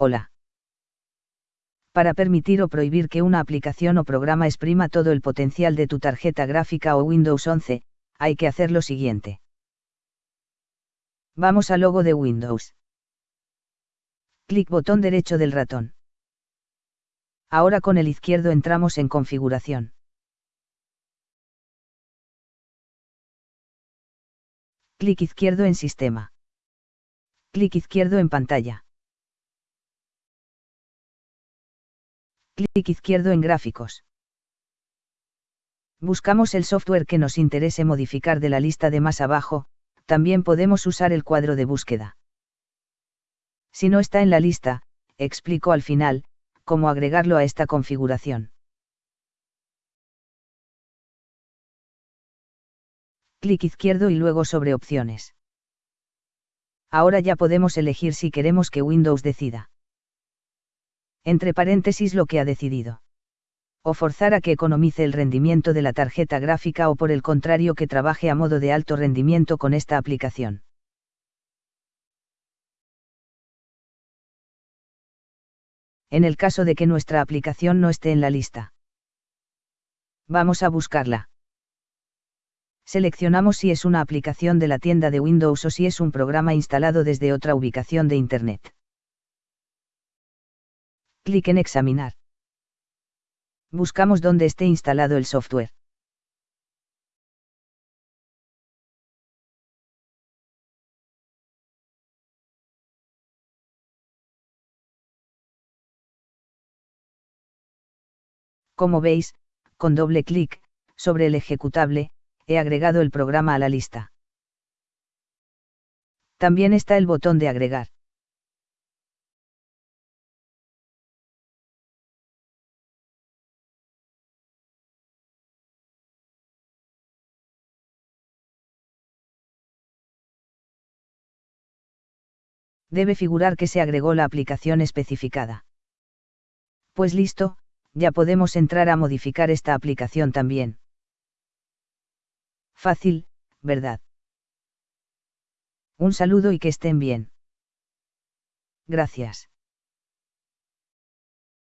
Hola. Para permitir o prohibir que una aplicación o programa exprima todo el potencial de tu tarjeta gráfica o Windows 11, hay que hacer lo siguiente. Vamos al logo de Windows. Clic botón derecho del ratón. Ahora con el izquierdo entramos en configuración. Clic izquierdo en sistema. Clic izquierdo en pantalla. Clic izquierdo en gráficos. Buscamos el software que nos interese modificar de la lista de más abajo, también podemos usar el cuadro de búsqueda. Si no está en la lista, explico al final, cómo agregarlo a esta configuración. Clic izquierdo y luego sobre opciones. Ahora ya podemos elegir si queremos que Windows decida. Entre paréntesis lo que ha decidido o forzar a que economice el rendimiento de la tarjeta gráfica o por el contrario que trabaje a modo de alto rendimiento con esta aplicación. En el caso de que nuestra aplicación no esté en la lista. Vamos a buscarla. Seleccionamos si es una aplicación de la tienda de Windows o si es un programa instalado desde otra ubicación de Internet. Clic en Examinar buscamos dónde esté instalado el software. Como veis, con doble clic, sobre el ejecutable, he agregado el programa a la lista. También está el botón de agregar. Debe figurar que se agregó la aplicación especificada. Pues listo, ya podemos entrar a modificar esta aplicación también. Fácil, ¿verdad? Un saludo y que estén bien. Gracias.